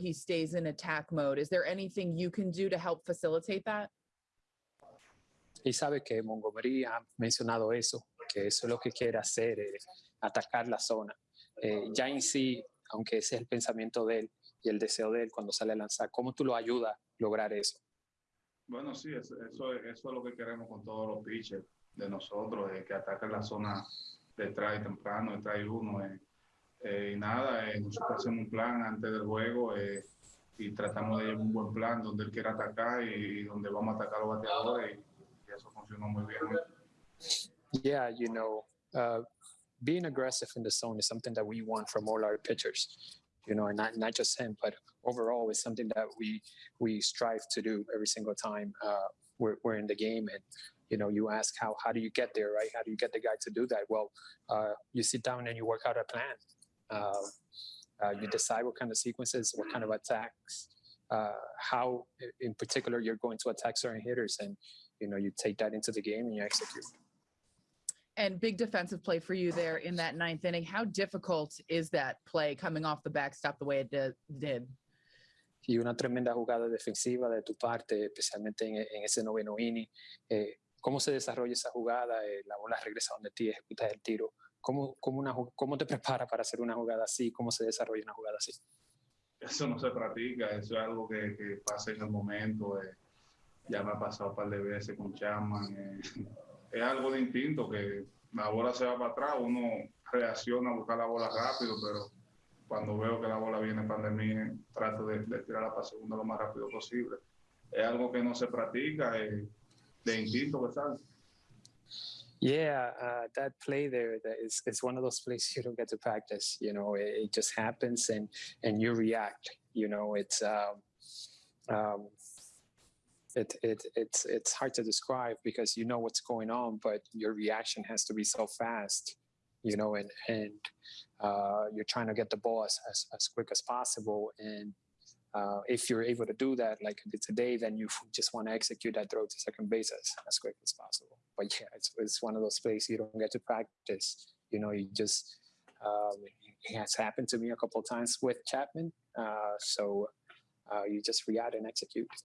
he stays in attack mode. Is there anything you can do to help facilitate that? Y sabe que Montgomery ha mencionado eso, que eso es lo que quiere hacer, eh, atacar la zona. Eh, ya en sí, aunque ese es el pensamiento de él y el deseo de él cuando sale a lanzar, ¿cómo tú lo ayudas a lograr eso? Bueno, sí, eso, eso, es- eso es lo que queremos con todos los pitchers de nosotros, eh, que ataquen la zona detrás y temprano, detrás y uno. eh. Eh, y nada, eh, nosotros hacemos un plan antes del juego eh, y tratamos de llevar un buen plan donde él quiera atacar y, donde vamos a atacar a los bateadores y, eso funcionó muy bien. Yeah, you know, uh, being aggressive in the zone is something that we want from all our pitchers. You know, and not not just him, but overall, it's something that we we strive to do every single time uh, we're we're in the game. And you know, you ask how how do you get there, right? How do you get the guy to do that? Well, uh, you sit down and you work out a plan. Uh, uh, you decide what kind of sequences, what kind of attacks, uh, how in particular you're going to attack certain hitters, and you know, you take that into the game and you execute. And big defensive play for you there in that ninth inning. How difficult is that play coming off the backstop the way it did? did? y una tremenda jugada defensiva de tu parte, especialmente en, en ese noveno inning. Eh, ¿Cómo se desarrolla esa jugada? Eh, la bola regresa donde ti, ejecutas el tiro. ¿Cómo, cómo, una, ¿Cómo te preparas para hacer una jugada así? ¿Cómo se desarrolla una jugada así? Eso no se practica, eso es algo que, pasa en el momento. eh. Ya me ha pasado un par de veces con Chapman. eh. Es algo de instinto que la bola se va para atrás, uno reacciona a buscar la bola rápido, pero cuando veo que la bola viene para mí, trato de, de tirarla para segunda lo más rápido posible. Es algo que no se practica, eh, de instinto que sale. Yeah, uh, that play there that is, is one of those plays you don't get to practice. You know, it, it just happens and and you react. You know, it's um, um, it, it it's it's hard to describe because you know what's going on, but your reaction has to be so fast. You know, and and uh, you're trying to get the ball as, as, as quick as possible. And uh, if you're able to do that, like I did today, then you just want to execute that throw to second base as, as quick as possible. But yeah, it's, it's one of those plays you don't get to practice. You know, you just, um, it has happened to me a couple of times with Chapman. Uh, so uh, you just react and execute.